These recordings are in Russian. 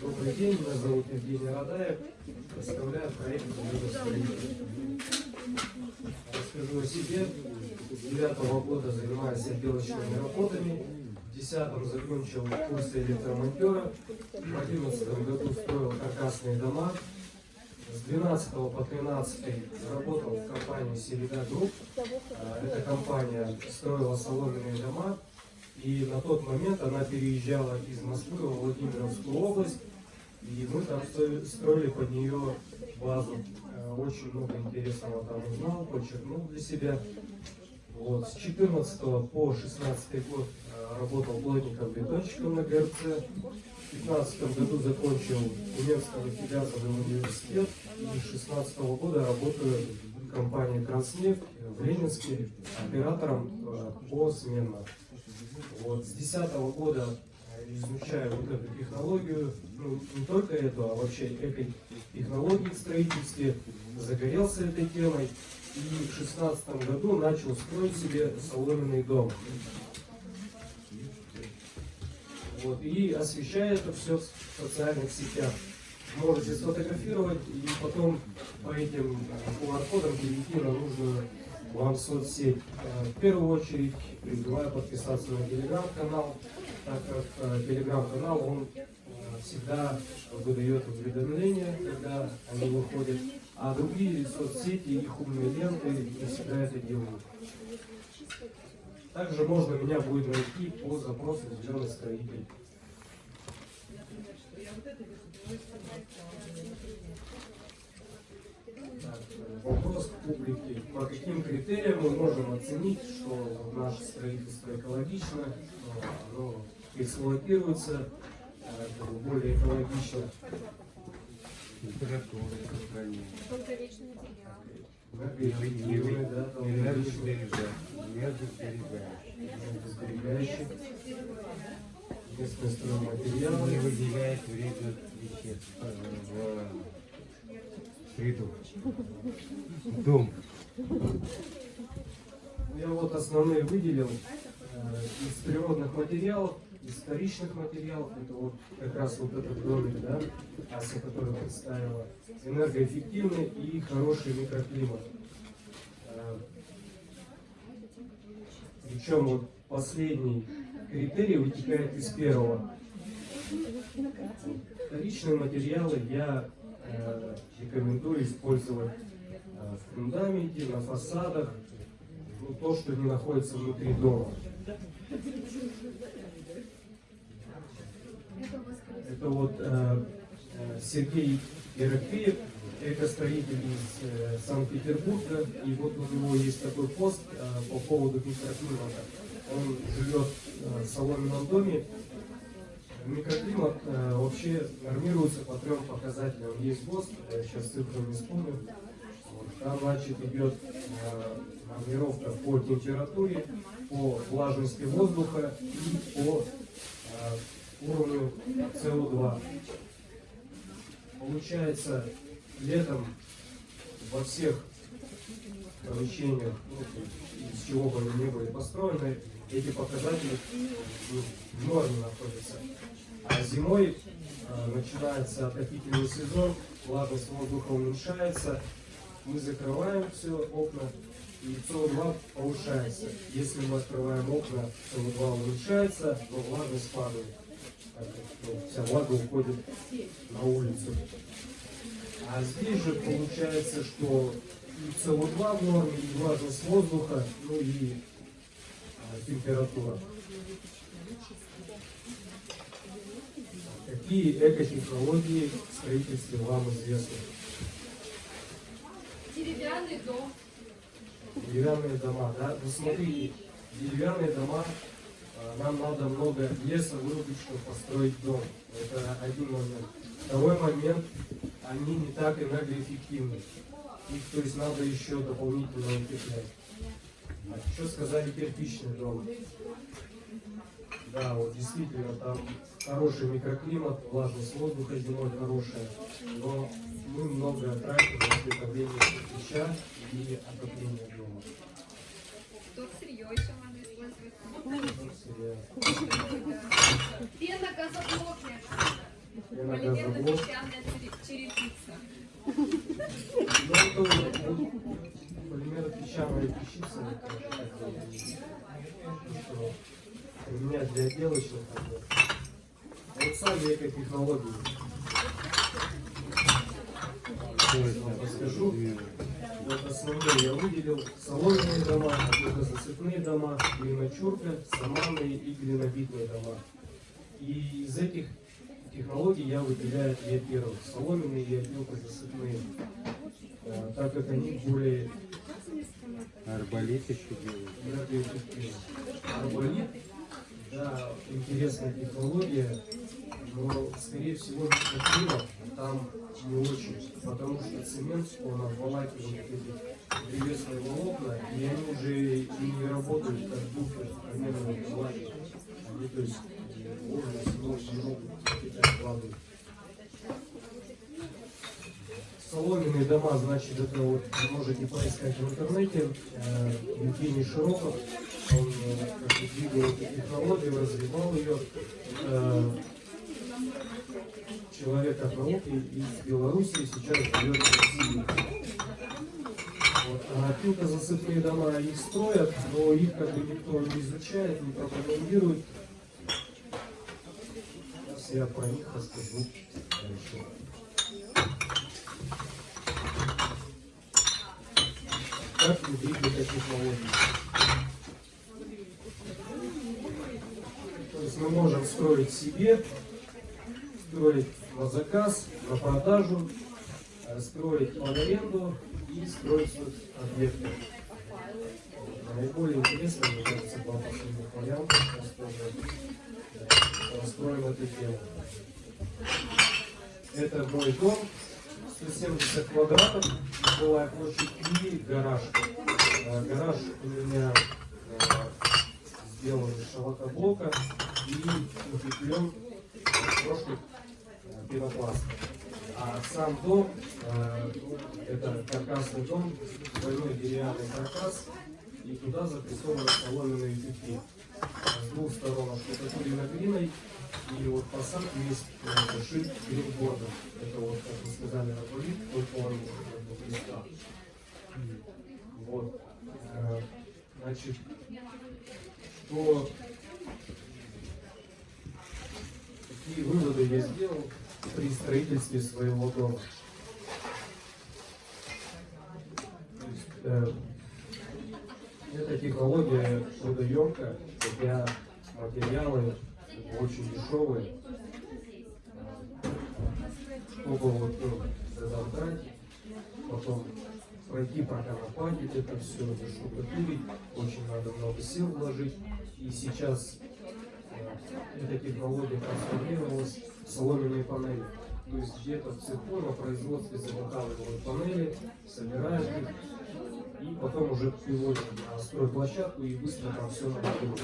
Добрый день, меня зовут Евгений Радаев. Представляю проект. Расскажу о себе. С девятого года занимаюсь отделочными работами. В десятом закончил курсы электромонтера. В одиннадцатом году строил каркасные дома. С 12 по 13 работал в компании Селида Групп. А, Эта компания строила соломенные дома. И на тот момент она переезжала из Москвы в Владимировскую область. И мы там строили под нее базу. Э, Очень много интересного там узнал, подчеркнул для себя. Вот. С 14 по 16 год э, работал плотником-бетонщиком на ГРЦ. В 15 году закончил Немецкий федеральный университет. И с 16 года работаю в компании «Транснефть» в Ленинске оператором э, посменно. Вот. С 2010 года э, изучаю вот эту технологию, ну, не только эту, а вообще эко-технологии в строительстве, загорелся этой темой и в 2016 году начал строить себе соломенный дом. Вот, и освещаю это все в социальных сетях. Можете сфотографировать и потом по этим э, QR-кодам перейти на нужную вам соцсеть. Э, В первую очередь призываю подписаться на телеграм-канал, так как э, телеграм-канал, он э, всегда выдает уведомления, когда они выходят, а другие соцсети, их умные ленты не всегда это делают. Также можно меня будет найти по запросу «Зеленый строитель». Вопрос к публике. По каким критериям мы можем оценить, что наше строительство экологично, что оно эксплуатируется бы более экологично? Температура. Долговечный материал. Да, Энергосберегающий. местные Не стройматериалы. выделяет вредных веществ э, в среду. Дом. Я вот основные выделил э, из природных материалов, из вторичных материалов. Это вот как раз вот этот домик, да, Ася, который представила. Энергоэффективный и хороший микроклимат. Э, Причем вот последний критерий вытекает из первого. Вторичные материалы я рекомендую использовать э, в фундаменте, на фасадах, ну, то, что не находится внутри дома. Это вот э, э, Сергей Ерофеев, экостроитель из э, Санкт-Петербурга, и вот у него есть такой пост э, по поводу микроклимата. Он живет э, в соломенном доме. Микроклимат э, вообще нормируется по трем показателям. Есть ГОСТ, я сейчас цифры не вспомню. Вот, Там, значит, идет э, нормировка по температуре, по влажности воздуха и по э, уровню СО2. Получается, летом во всех помещениях, ну, из чего бы они ни были построены, эти показатели в норме находятся. А зимой э, начинается отопительный сезон, влажность воздуха уменьшается, мы закрываем все окна, и СО2 повышается. Если мы открываем окна, СО2 уменьшается, но влажность падает. Ну, вся влага уходит на улицу. А здесь же получается, что и СО2 в норме, и влажность воздуха, ну и температура. Какие экотехнологии в строительстве вам известны? Деревянный дом. Деревянные дома, да? Ну смотрите, деревянные дома, а, нам надо много леса вырубить, чтобы построить дом. Это один момент. Второй момент, они не так энергоэффективны. Их, то есть, надо еще дополнительно укреплять. А что сказали кирпичный дом? Да, вот действительно, там хороший микроклимат, влажность воздуха зимой хорошая, но мы много тратим на изготовление кирпича и отопление дома. Тут сырье еще можно использовать. Пена газоблок. виноградоблок. Полимерно-песчаная чере- черепица. Это это уже такое, что применять для отделочных работ. Вот сами экотехнологии. расскажу. Вот основные я выделил соломенные дома, засыпные дома, глиночурка, саманные и глинобитные дома. И из этих технологий я выделяю две первых, соломенные и засыпные, Э, так как они более Арбалет еще делают. Арболит, да, интересная технология, но, скорее всего, микроклимат там не очень, потому что цемент, он обволакивает эти древесные волокна, и они уже и не работают как буфер примерно влаги. Они, то есть, можно снова не могут питать воды. Соломенные дома, значит, это вот можете поискать в интернете. Э, Евгений Широков, он э, как бы двигал эту технологию, развивал ее. Э, человек от науки из Беларуси сейчас живет в России. Вот. А пилкозасыпные дома их строят, но их как бы никто не изучает, не пропагандирует. Я про них расскажу дальше. Как внедрить экотехнологии? То есть мы можем строить себе, строить на заказ, на продажу, строить под аренду и строить объекты. Наиболее интересно, мне кажется, два последних варианта, э, раскроем это дело. Это мой дом, 170 квадратов, жилая площадь и гараж. Э, Гараж у меня э, сделан из шелкоблока и укреплен прошкой э, пенопласта. А сам дом, это каркасный дом, двойной деревянный каркас, и туда запрессованы соломенные тюки. С двух сторон оштукатурено глиной, и вот фасад есть э, шит гринбордом. Это вот, как вы сказали, он как бы близко. Вот. Э, Значит, что какие выводы я сделал при строительстве своего дома. То есть, э, эта технология трудоемкая, хотя материалы очень дешевые. Чтобы вот ну, разобрать, потом пройти, проконопатить это все, заштукатурить, очень надо много сил вложить. И сейчас э, эта технология трансформировалась в соломенные панели. То есть где-то в цеху на производстве заготавливают панели, собирают их и потом уже приводят на стройплощадку и быстро там все монтируют.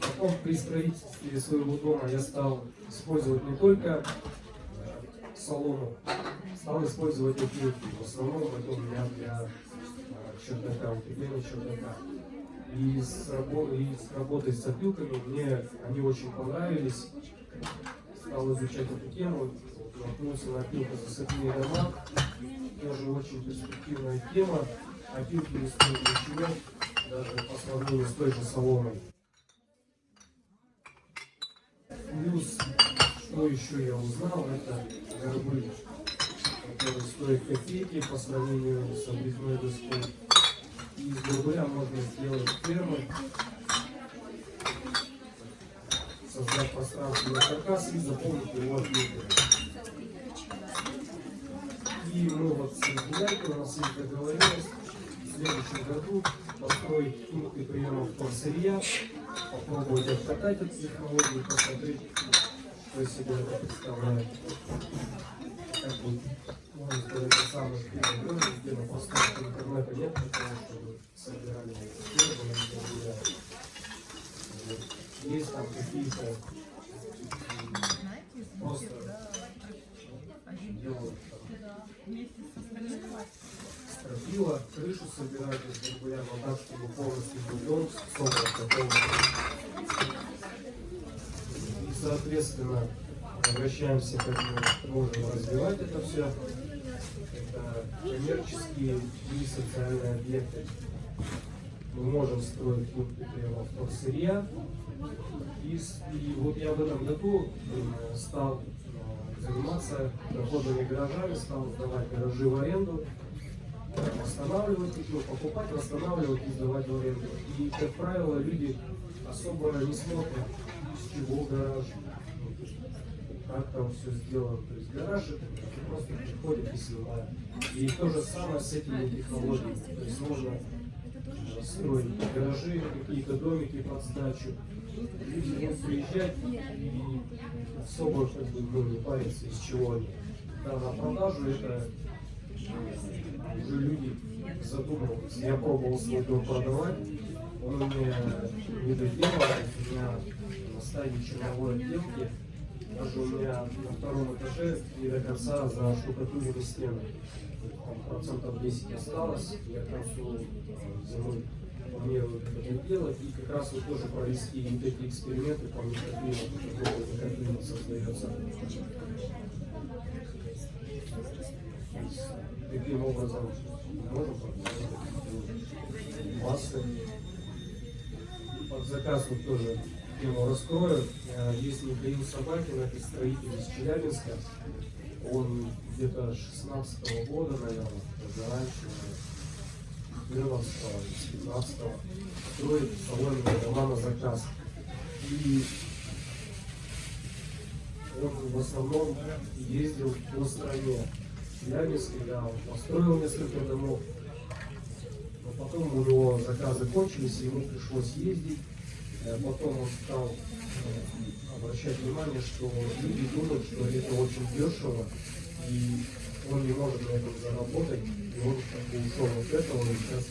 Потом при строительстве своего дома я стал использовать не только э, солому, стал использовать опилки. В основном это у меня для э, чердака, укрепления чердака. И с, и с работой с опилками мне они очень понравились. Стал изучать эту тему, наткнулся на опилку засыпные дома. Тоже очень перспективная тема. Опилки не стоят ничего, даже по сравнению с той же соломой. Плюс, что еще я узнал, это горбы, которые стоят копейки по сравнению с обрезной доской. И из горбыля можно сделать фермы, создать пространственный каркас и заполнить его ответами. И мы вот с Гуляйкой, у нас есть договоренность в следующем году построить пункты приемов вторсырья, попробовать обкатать эту технологию, посмотреть, что из себя это представляет. Как бы, можно сказать, это самый первый год, где на пространстве интернета нет того, чтобы собирали Вот. Есть там какие-то просто делают там, стропила, крышу собирать из регулярно так, чтобы полностью собран полностью. И, соответственно, возвращаемся, как мы можем развивать это все. Это коммерческие и социальные объекты. Мы можем строить пункты приема вторсырья. И, и вот я в этом году э, стал э, заниматься доходными гаражами, стал сдавать гаражи в аренду, восстанавливать их, покупать, восстанавливать и сдавать в аренду. И, как правило, люди особо не смотрят, с чего гараж, как там все сделано. То есть гараж это просто приходит и снимает. И то же самое с этими технологиями. То есть можно э, строить гаражи, какие-то домики под сдачу. Люди будут приезжать и особо как бы, не париться, из чего они. Да, на продажу это уже люди задумываются. Я пробовал свой дом продавать, он меня не доделал, у меня на стадии черновой отделки, даже у меня на втором этаже не до конца заштукатурены стены. Там процентов 10 осталось, я к концу э, зимы планирую это делать и как раз вот тоже провести вот эти эксперименты по микроклимату, какой микроклимат создается. Таким образом можем массы. Под заказ вот тоже тему раскрою. Э, Есть Михаил Собакин, это строитель из Челябинска. Он где-то 16 года, наверное, даже раньше, 14 15 строит салонные дома на заказ. И он в основном ездил по стране. Челябинске, он построил несколько домов. Но потом у него заказы кончились, ему пришлось ездить. Э, Потом он стал э, обращать внимание, что люди думают, что это очень дешево, и он не может на этом заработать, и он как бы ушел от этого, и сейчас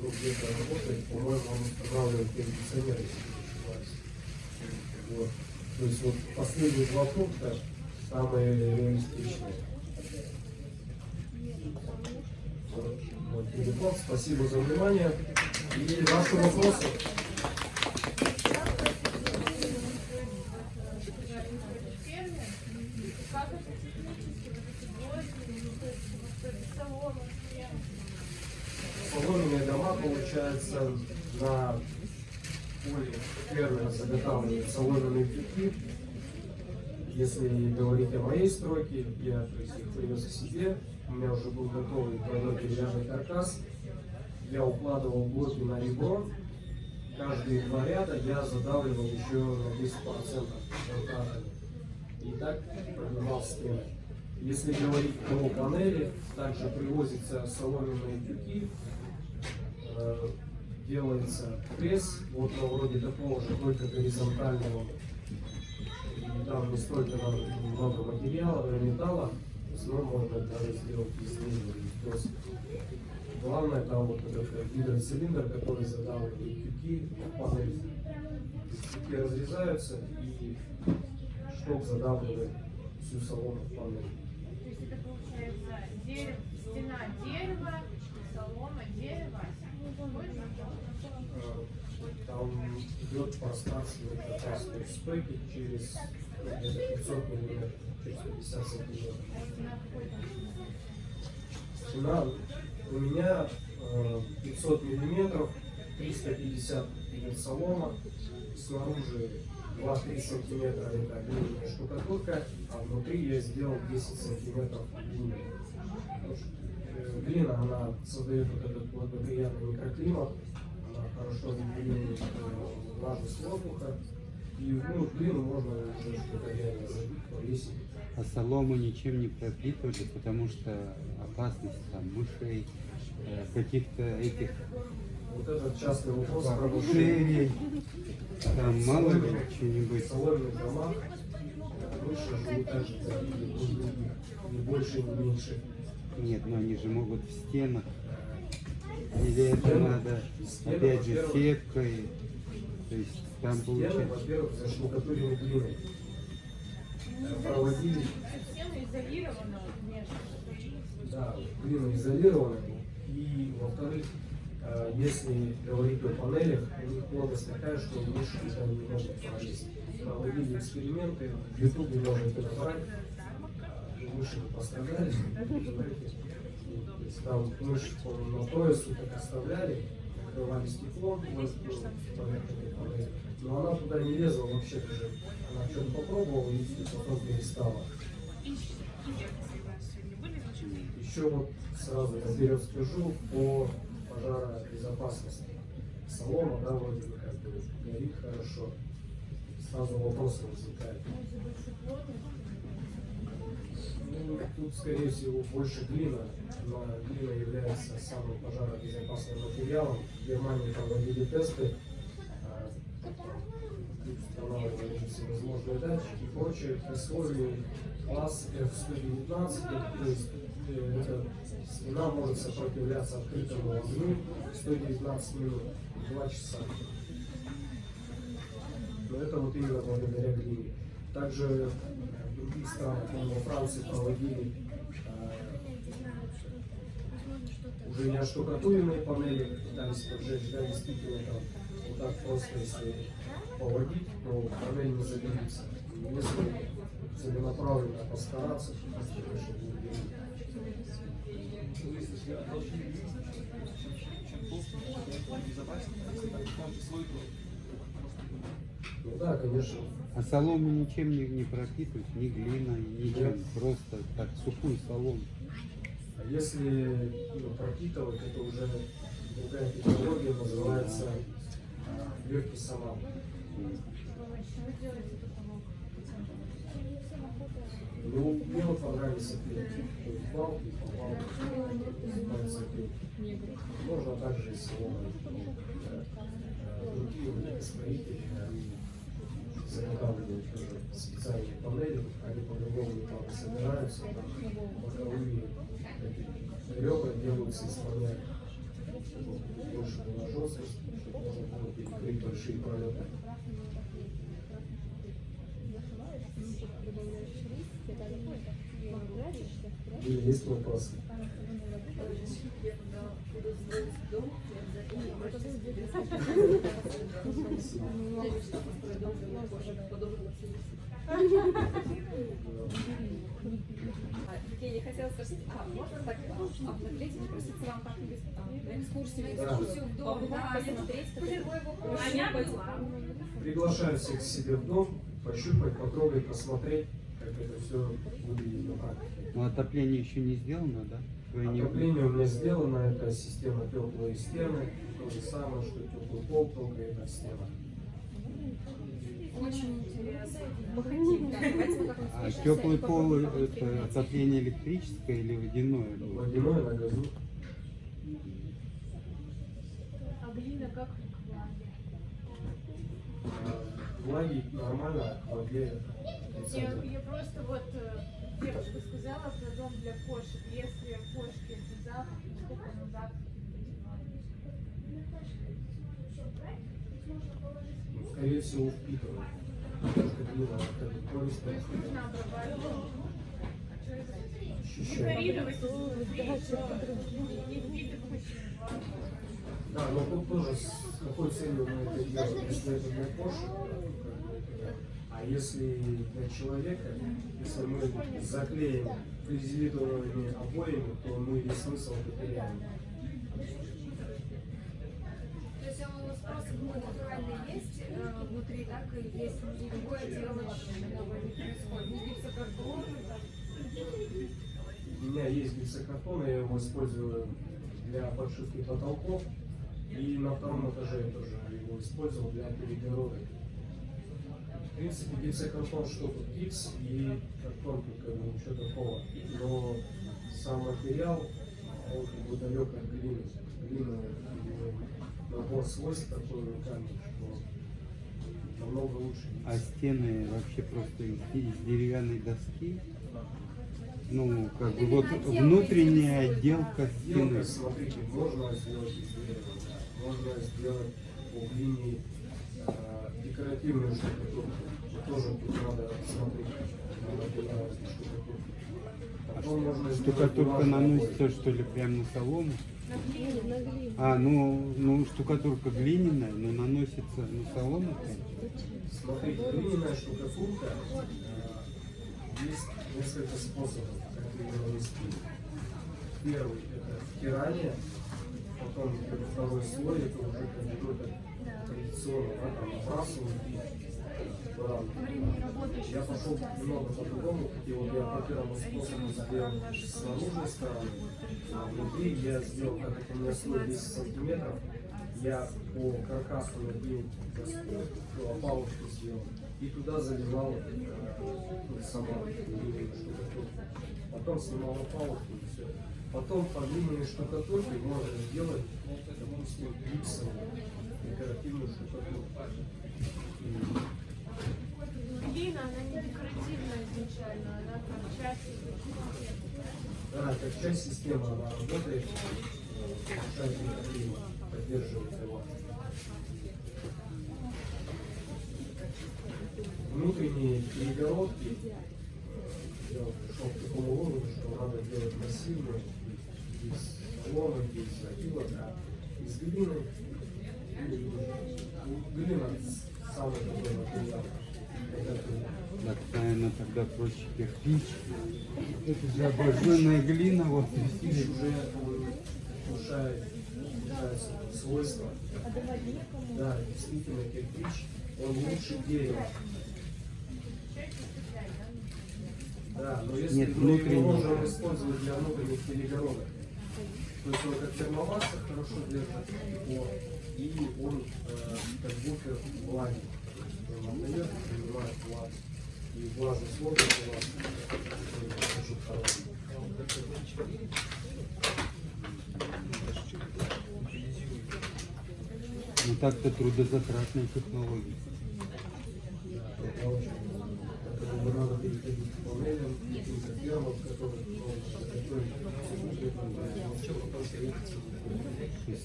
ну, где-то работает, по-моему, он устанавливает кондиционеры, если не. Вот. То есть вот последние два пункта самые реалистичные. Мой телефон. Спасибо за внимание. И ваши вопросы. Соломенные дома, получается, на поле фермера заготавливают соломенные пятки. Если говорить о моей стройке, я то есть, их привез к себе, у меня уже был готовый двойной деревянный каркас. Я укладывал блоки на ребро, каждые два ряда я задавливал еще на 10% контактами. И так поднимал стены. Если говорить про панели, также привозятся соломенные тюки, э, делается пресс, вот на вроде такого же, только горизонтального. Там не столько много материала, э, металла, в основном можно даже сделать из досок. Главное там вот этот гидроцилиндр, который задавливает тюки в панель. Тюки разрезаются и шток задавливает всю солому в панель. То есть это получается дерево, стена дерева, солома дерева. Э, Там идет пространственный каркас, то есть стойки через ну, где-то 500 миллиметров, через 50 сантиметров. Стена у меня э, 500 миллиметров, 350 идет солома, снаружи 2-3 сантиметра это глиняная штукатурка, а внутри я сделал 10 сантиметров. Потому что, э, она создает вот этот благоприятный микроклимат, хорошо регулирует э, влажность воздуха, и ну, глину можно уже штукатурно забить, повесить. А солому ничем не пропитывали, потому что опасность там мышей, э, каких-то этих Вот этот частый вопрос про мышей. там мало ли что-нибудь. В соломенных домах мыши живут так же, как и у других, ни больше, ни меньше. Нет, но они же могут в стенах. Или это надо, опять же, сеткой. То есть там получается... во-первых, заштукатурены глиной. Э, Проводили, Стены изолированы внешне. да, глина изолирована, и, во-вторых, Э, Если говорить о панелях, у них плотность такая, что мыши туда не могут пролезть. Проводили эксперименты, в Ютубе можете набрать, э, мыши не пострадали. Есть Там по-моему, на вот так оставляли, открывали стекло, ну, но она туда не лезла вообще даже. Она что-то попробовала и потом перестала. Еще вот сразу наперед скажу по пожаробезопасности. Солома, да, вроде бы как бы горит хорошо. Сразу вопросы возникают. Ну, тут, скорее всего, больше глина. Но глина является самым пожаробезопасным материалом. В Германии проводили тесты. а, устанавливали всевозможные датчики и прочее. Условия класс F119, то есть э, эта стена может сопротивляться открытому огню 119 минут, 2 часа. Но это вот именно благодаря глине. Также других странах, по-моему, во Франции проводили э, уже не оштукатуренные панели, пытались поджечь, да, действительно там вот так просто, если поводить, то панель не загорится. Если целенаправленно постараться, то, конечно, будет видно. Ну да, конечно. А солому ничем не, не пропитывать, ни глиной, ничем. Нет. Просто так, сухую солому. А если ну, пропитывать, это уже другая технология, называется а, легкий салам. Ну, мне вот понравился пил. То есть называется пил. Можно также и соломой. Э, Другие вот строители, они заготавливают специальные панели, они по-другому там собираются, боковые ребра делаются из чтобы больше была жесткость, чтобы можно было перекрыть большие пролеты. Или есть вопросы? Евгений, хотела спросить, а можно так а, наклеить, спроситься вам как-нибудь экскурсию, экскурсию в дом, посмотреть, пощупать. Приглашаю всех к себе в дом, пощупать, потрогать, посмотреть, как это все выглядит на практике. Но отопление еще не сделано, да? Отопление у меня сделано, это система теплые стены, то же самое, что теплый пол, только эта стена. Очень интересно. Мы хотим, да, давайте мы как-нибудь А теплый пол это отопление электрическое или водяное? Водяное на газу. А глина как? А, Влаги нормально, а в воде Я, я просто вот э, девушка сказала про дом для кошек. Если кошки это завтра, сколько на завтра? Ну, Скорее всего, впитывает. Потому что глина это То пористая. есть нужно обрабатывать. Декорировать не впитывать. Да, но тут тоже с какой целью мы это делаем. Если это для кошек, то как бы это да. А если для человека, если мы заклеим флизелитовыми обоями, то мы весь смысл потеряем. То есть просто ну, натуральный есть э, внутри, так и есть другое делать новое не происходит. Не гипсокартон. У меня есть гипсокартон, я его использую для подшивки потолков. И на втором этаже я тоже его использовал для перегородок. В принципе, гипсокартон что тут? Гипс и картон, тут как бы ничего такого. Но сам материал, он как бы далек от глины. Глина, набор свойств такой уникальный, что намного лучше. А стены вообще просто из, из деревянной доски? Ну, как бы вот внутренняя отделка стены. Смотрите, можно сделать из дерева, можно сделать по глине э, декоративную штукатурку. Тоже тут надо смотреть, понравится штукатурка. Потом можно Что Штукатурка наносится что ли прямо на солому? А, ну, ну штукатурка глиняная, но наносится на солому. Смотрите, глиняная штукатурка, э, есть несколько способов, как ее нанести. Первый – это втирание, потом второй слой, это уже как бы традиционно, да, там набрасывают и. Времени работы еще Я пошел немного по-другому, и вот я по первому способу сделал с наружной стороны, а внутри я сделал, как это у меня слой 10 сантиметров, я по каркасу набил доску, опалубку сделал, и туда заливал э, ну, сама. Потом снимал опалубку и все. Потом по глиняной штукатурке можно сделать, допустим, гипсовую декоративную штукатурку. Глина, она не декоративная изначально, она как часть Да, как часть системы она работает, микроклимат, поддерживает его. Внутренние перегородки, э, я пришел к такому выводу, что надо делать массивные, из соломы, из акила, из глины. Глина такой тогда проще кирпич. Это же обожженная глина, вот. Кирпич уже улучшает, свойства. Да, действительно, кирпич, он лучше дерева. Да, но если Нет, внутренний. его можем использовать для внутренних перегородок, то есть он как термомасса хорошо держит тепло, и он э, как буфер влаги. Отдает, принимает влагу. И влажность воздуха у вас очень хорошая. Ну так-то трудозатратная технология. Это очень,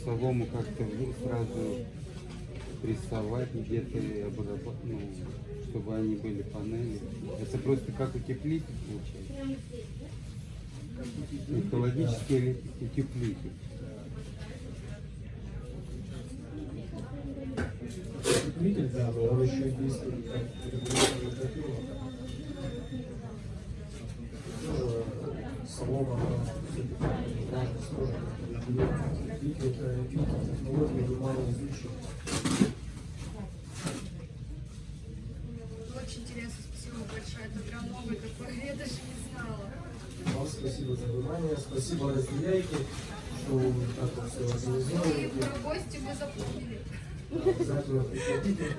солому как-то сразу прессовать где-то ну, чтобы они были панели. Это просто как утеплитель получается. Экологический утеплитель. Утеплитель, да, но он еще действует как все-таки важно сложно. Очень интересно, спасибо большое. Это прям новый такой, я даже не знала. Вам спасибо за внимание, спасибо разделяйте, что вы так вот все И организовываете. про гости мы запомнили. Обязательно приходите.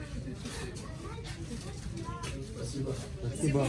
Спасибо. Спасибо.